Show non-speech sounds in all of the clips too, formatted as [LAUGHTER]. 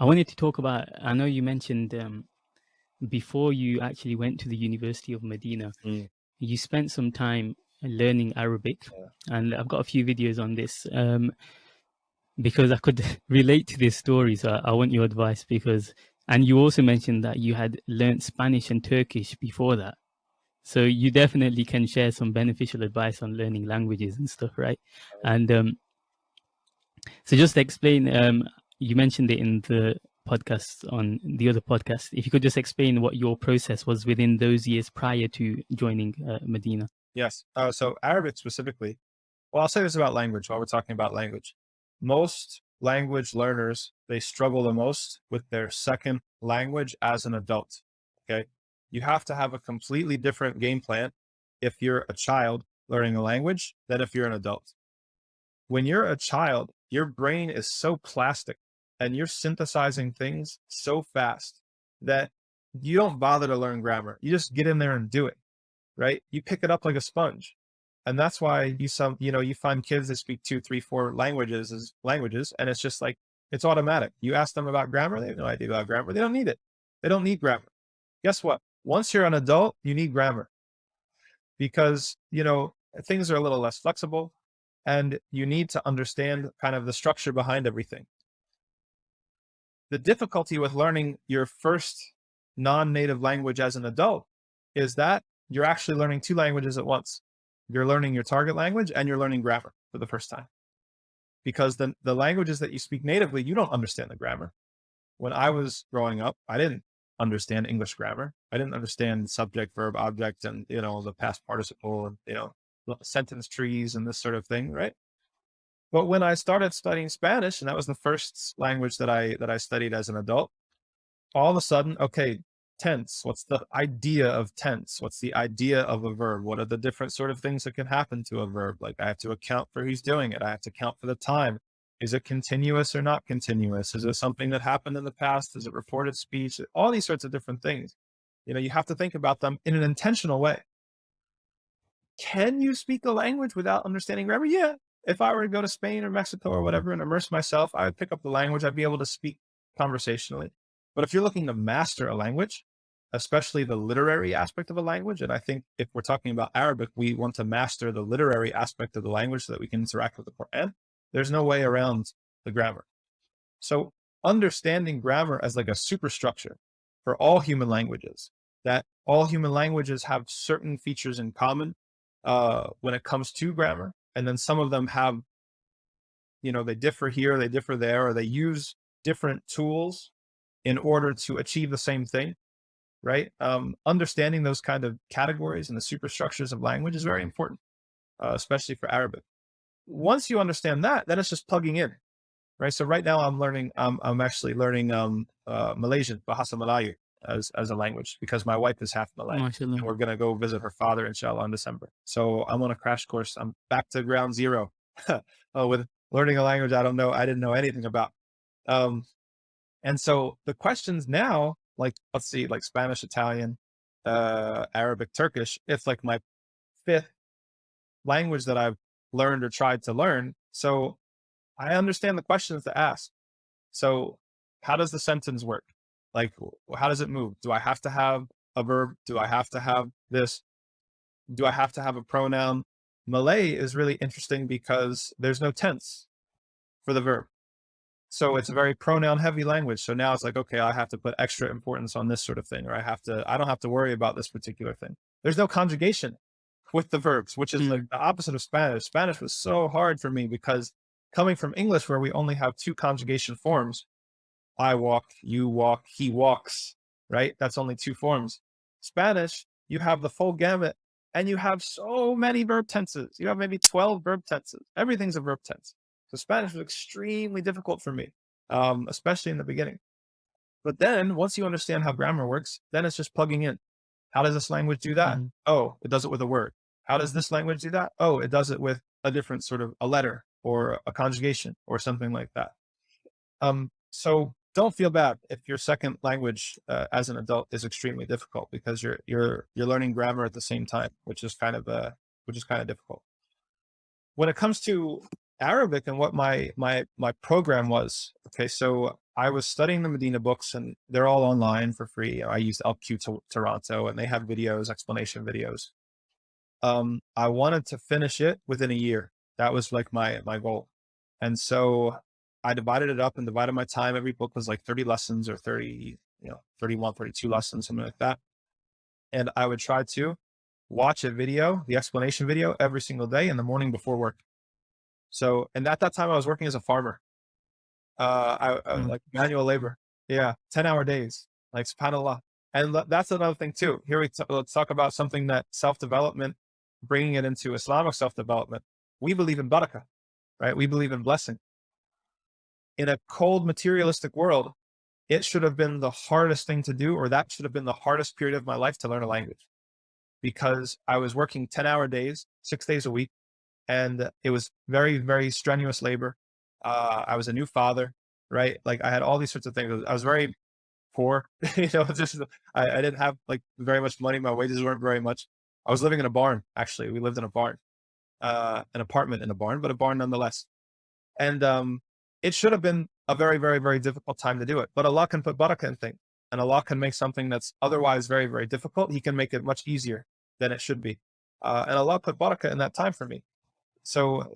I wanted to talk about, I know you mentioned um, before you actually went to the University of Medina, Mm. you spent some time learning Arabic, Yeah. and I've got a few videos on this um, because I could [LAUGHS] relate to this story. So I, I want your advice because, and you also mentioned that you had learnt Spanish and Turkish before that. So you definitely can share some beneficial advice on learning languages and stuff, right? And um, so just explain, um, you mentioned it in the podcast on the other podcast. If you could just explain what your process was within those years prior to joining uh, Medina. Yes. Uh, so Arabic specifically, well, I'll say this about language while we're talking about language. Most language learners, they struggle the most with their second language as an adult. Okay. You have to have a completely different game plan if you're a child learning a language than if you're an adult. When you're a child, your brain is so plastic and you're synthesizing things so fast that you don't bother to learn grammar. You just get in there and do it, right? You pick it up like a sponge. And that's why you some, you know, you find kids that speak two, three, four languages as languages. And it's just like, it's automatic. You ask them about grammar. They have no idea about grammar. They don't need it. They don't need grammar. Guess what? Once you're an adult, you need grammar because, you know, things are a little less flexible and you need to understand kind of the structure behind everything. The difficulty with learning your first non-native language as an adult is that you're actually learning two languages at once. You're learning your target language and you're learning grammar for the first time. Because the, the languages that you speak natively, you don't understand the grammar. When I was growing up, I didn't understand English grammar. I didn't understand subject, verb, object, and, you know, the past participle and, you know, sentence trees and this sort of thing, right? But when I started studying Spanish, and that was the first language that I that I studied as an adult, all of a sudden, okay, tense. What's the idea of tense? What's the idea of a verb? What are the different sort of things that can happen to a verb? Like I have to account for who's doing it. I have to count for the time. Is it continuous or not continuous? Is it something that happened in the past? Is it reported speech? All these sorts of different things. You know, you have to think about them in an intentional way. Can you speak a language without understanding grammar? Yeah. If I were to go to Spain or Mexico or whatever and immerse myself, I would pick up the language. I'd be able to speak conversationally. But if you're looking to master a language, especially the literary aspect of a language, and I think if we're talking about Arabic, we want to master the literary aspect of the language so that we can interact with the Quran. There's no way around the grammar. So understanding grammar as like a superstructure for all human languages, that all human languages have certain features in common uh, when it comes to grammar. And then some of them have, you know, they differ here, they differ there, or they use different tools in order to achieve the same thing, right? Um, understanding those kind of categories and the superstructures of language is very important, uh, especially for Arabic. Once you understand that, then it's just plugging in, right? So right now I'm learning, I'm actually learning um, uh, Malaysian, Bahasa Melayu as, as a language because my wife is half Malay. And we're going to go visit her father, inshallah, in December. So I'm on a crash course. I'm back to ground zero uh, [LAUGHS] with learning a language I don't know, I didn't know anything about. Um, and so the questions now, like, let's see, like Spanish, Italian, uh, Arabic, Turkish, it's like my fifth language that I've learned or tried to learn. So I understand the questions to ask. So how does the sentence work? Like, how does it move? Do I have to have a verb? Do I have to have this? Do I have to have a pronoun? Malay is really interesting because there's no tense for the verb. So it's a very pronoun heavy language. So now it's like, okay, I have to put extra importance on this sort of thing, or I have to, I don't have to worry about this particular thing. There's no conjugation with the verbs, which is mm. like the opposite of Spanish. Spanish was so hard for me because coming from English, where we only have two conjugation forms, I walk, you walk, he walks, right? That's only two forms. Spanish, you have the full gamut and you have so many verb tenses. You have maybe 12 verb tenses. Everything's a verb tense. So Spanish was extremely difficult for me, um, especially in the beginning. But then once you understand how grammar works, then it's just plugging in. How does this language do that? Mm -hmm. Oh, it does it with a word. How does this language do that? Oh, it does it with a different sort of a letter or a conjugation or something like that. Um, so don't feel bad if your second language uh, as an adult is extremely difficult because you're you're you're learning grammar at the same time, which is kind of uh which is kind of difficult. When it comes to Arabic and what my my my program was, okay, so I was studying the Medina books and they're all online for free. I used LQ to Toronto and they have videos, explanation videos. Um, I wanted to finish it within a year. That was like my, my goal. And so I divided it up and divided my time. Every book was like 30 lessons or 30, you know, 31, 32 lessons, something like that. And I would try to watch a video, the explanation video every single day in the morning before work. So, and at that time I was working as a farmer. Uh, I, I mm. like manual labor. Yeah. 10 hour days, like subhanAllah. And that's another thing too. Here we let's talk about something that self-development, bringing it into Islamic self-development. We believe in barakah, right? We believe in blessing. In a cold materialistic world, it should have been the hardest thing to do, or that should have been the hardest period of my life to learn a language because I was working 10 hour days, six days a week. And it was very, very strenuous labor. Uh, I was a new father, right? Like I had all these sorts of things. I was very poor, [LAUGHS] you know, just, I, I didn't have like very much money. My wages weren't very much. I was living in a barn. Actually, we lived in a barn, uh, an apartment in a barn, but a barn nonetheless. And, um, it should have been a very, very, very difficult time to do it, but Allah can put barakah in things and Allah can make something that's otherwise very, very difficult. He can make it much easier than it should be. Uh, and Allah put barakah in that time for me. So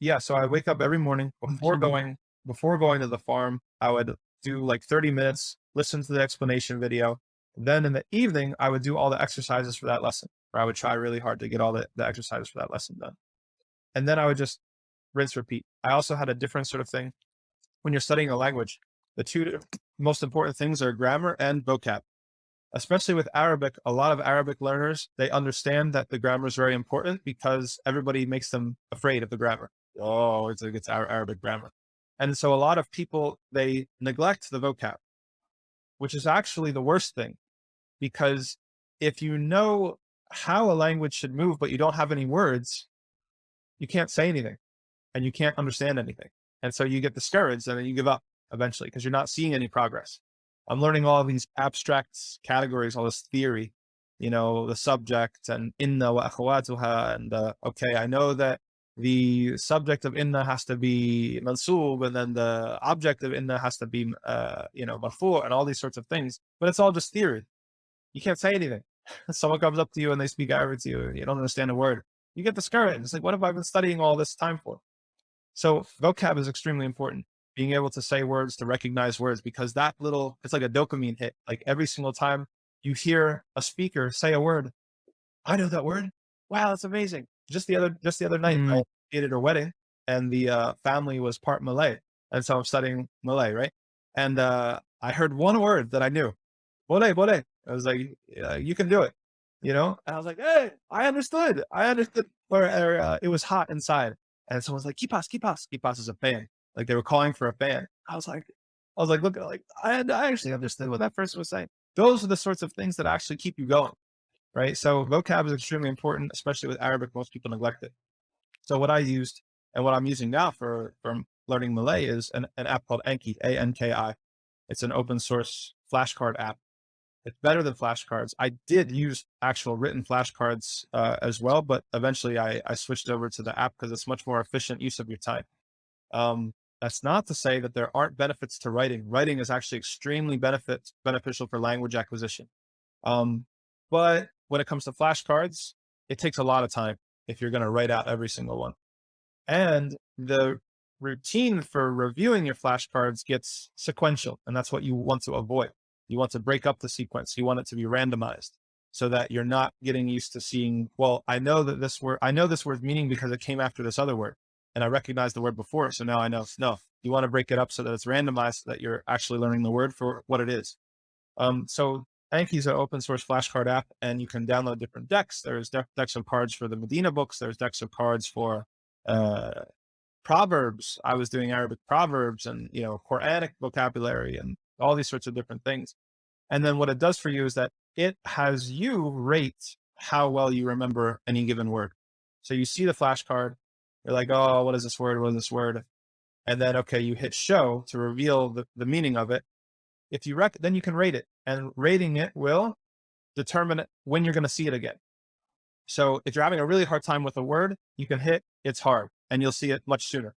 yeah, so I wake up every morning before going, before going to the farm, I would do like 30 minutes, listen to the explanation video. Then in the evening, I would do all the exercises for that lesson, or I would try really hard to get all the, the exercises for that lesson done. And then I would just rinse, repeat. I also had a different sort of thing when you're studying a language. The two most important things are grammar and vocab. Especially with Arabic, a lot of Arabic learners, they understand that the grammar is very important because everybody makes them afraid of the grammar. Oh, it's, it's Arabic grammar. And so a lot of people, they neglect the vocab, which is actually the worst thing because if you know how a language should move, but you don't have any words, you can't say anything and you can't understand anything. And so you get discouraged and then you give up eventually because you're not seeing any progress. I'm learning all these abstract categories, all this theory, you know, the subject and inna wa akhawatuha. And uh, okay, I know that the subject of inna has to be mansub and then the object of inna has to be, uh, you know, marfu and all these sorts of things, but it's all just theory. You can't say anything. [LAUGHS] Someone comes up to you and they speak Arabic to you, you don't understand a word. You get discouraged. It's like, what have I been studying all this time for? So vocab is extremely important. Being able to say words, to recognize words, because that little, it's like a dopamine hit. Like every single time you hear a speaker say a word, I know that word. Wow, that's amazing. Just the other, just the other night, mm. I did a wedding and the uh, family was part Malay. And so I'm studying Malay, right? And uh, I heard one word that I knew. Boleh, boleh. I was like, yeah, you can do it, you know? And I was like, hey, I understood. I understood. Or, or uh, it was hot inside. And someone's like, kipas, kipas. Kipas is a fan. Like they were calling for a fan. I was like, I was like, look, like I, I actually understood what that person was saying. Those are the sorts of things that actually keep you going, right? So vocab is extremely important, especially with Arabic. Most people neglect it. So what I used and what I'm using now for, for learning Malay is an, an app called Anki, A-N-K-I. It's an open source flashcard app it's better than flashcards. I did use actual written flashcards uh, as well, but eventually I, I switched over to the app because it's much more efficient use of your time. Um, that's not to say that there aren't benefits to writing. Writing is actually extremely benefit, beneficial for language acquisition. Um, but when it comes to flashcards, it takes a lot of time if you're going to write out every single one. And the routine for reviewing your flashcards gets sequential, and that's what you want to avoid. You want to break up the sequence. You want it to be randomized so that you're not getting used to seeing, well, I know that this word, I know this word's meaning because it came after this other word and I recognize the word before. So now I know, no, you want to break it up so that it's randomized, so that you're actually learning the word for what it is. Um, so Anki is an open source flashcard app and you can download different decks. There's de decks of cards for the Medina books. There's decks of cards for, uh, proverbs. I was doing Arabic proverbs and, you know, Quranic vocabulary and all these sorts of different things. And then what it does for you is that it has you rate how well you remember any given word. So you see the flashcard, you're like, oh, what is this word? What is this word? And then, okay, you hit show to reveal the, the meaning of it. If you rec, then you can rate it and rating it will determine when you're going to see it again. So if you're having a really hard time with a word, you can hit it's hard and you'll see it much sooner.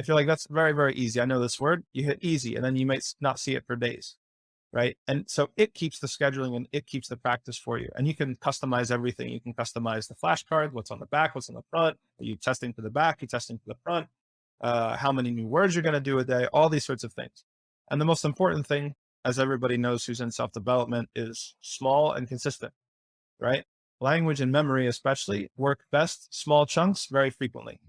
If you're like, that's very, very easy. I know this word, you hit easy and then you might not see it for days. Right. And so it keeps the scheduling and it keeps the practice for you. And you can customize everything. You can customize the flashcard, what's on the back, what's on the front. Are you testing to the back? Are you testing to the front? Uh, how many new words you're going to do a day, all these sorts of things. And the most important thing, as everybody knows who's in self-development, is small and consistent, right? Language and memory, especially, work best small chunks very frequently.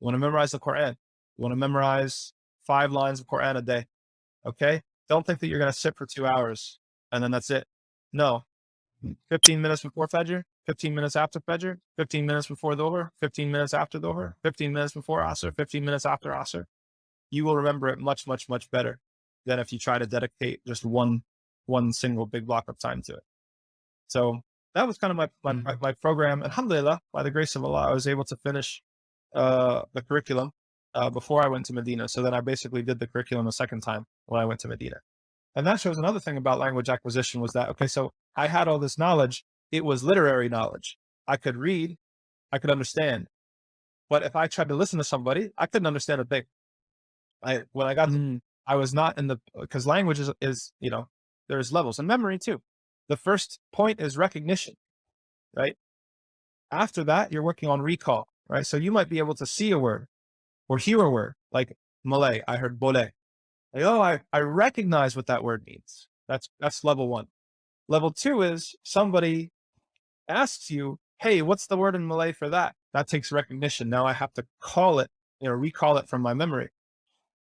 You want to memorize the Quran. You want to memorize five lines of Quran a day. Okay. Don't think that you're going to sit for two hours and then that's it. No. 15 minutes before Fajr, 15 minutes after Fajr, 15 minutes before Dhuhr, 15 minutes after Dhuhr, 15 minutes before Asr, 15 minutes after Asr. You will remember it much, much, much better than if you try to dedicate just one, one single big block of time to it. So that was kind of my, my, mm-hmm. my program. Alhamdulillah, by the grace of Allah, I was able to finish uh, the curriculum uh, before I went to Medina. So then I basically did the curriculum a second time when I went to Medina. And that shows another thing about language acquisition was that, okay, so I had all this knowledge. It was literary knowledge. I could read, I could understand. But if I tried to listen to somebody, I couldn't understand a thing. I, when I got, mm. I was not in the, because language is, is, you know, there's levels and memory too. The first point is recognition, right? After that, you're working on recall right? So you might be able to see a word or hear a word like Malay. I heard boleh. Like, oh, I, I recognize what that word means. That's, that's level one. Level two is somebody asks you, Hey, what's the word in Malay for that? That takes recognition. Now I have to call it, you know, recall it from my memory.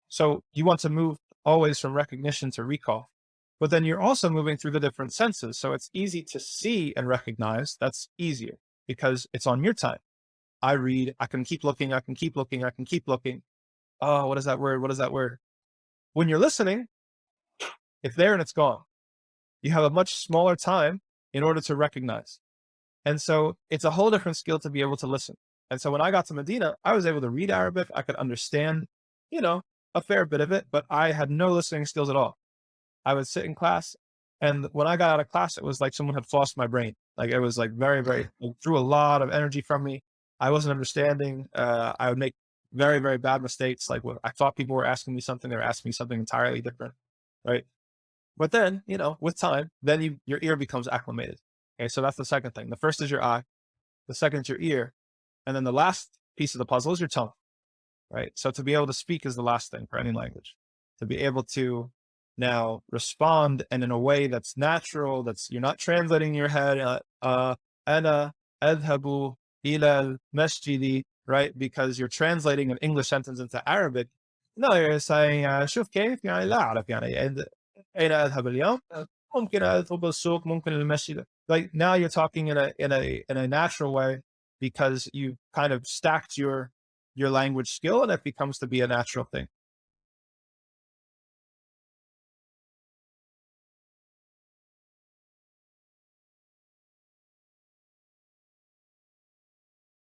So you want to move always from recognition to recall, but then you're also moving through the different senses. So it's easy to see and recognize. That's easier because it's on your time. I read, I can keep looking, I can keep looking, I can keep looking. Oh, what is that word? What is that word? When you're listening, it's there and it's gone. You have a much smaller time in order to recognize. And so it's a whole different skill to be able to listen. And so when I got to Medina, I was able to read Arabic. I could understand, you know, a fair bit of it, but I had no listening skills at all. I would sit in class and when I got out of class, it was like someone had flossed my brain. Like it was like very, very, drew a lot of energy from me. I wasn't understanding. Uh, I would make very, very bad mistakes. Like what I thought people were asking me something, they were asking me something entirely different. Right. But then, you know, with time, then you, your ear becomes acclimated. Okay. So that's the second thing. The first is your eye. The second is your ear. And then the last piece of the puzzle is your tongue. Right. So to be able to speak is the last thing for any language to be able to now respond and in a way that's natural, that's you're not translating your head, uh, uh, ana adhabu ila masjidi, right? Because you're translating an English sentence into Arabic. No, you're saying شوف كيف يعني لا أعرف يعني أين أذهب اليوم ممكن أذهب السوق ممكن المسجد like now you're talking in a in a in a natural way because you kind of stacked your your language skill and it becomes to be a natural thing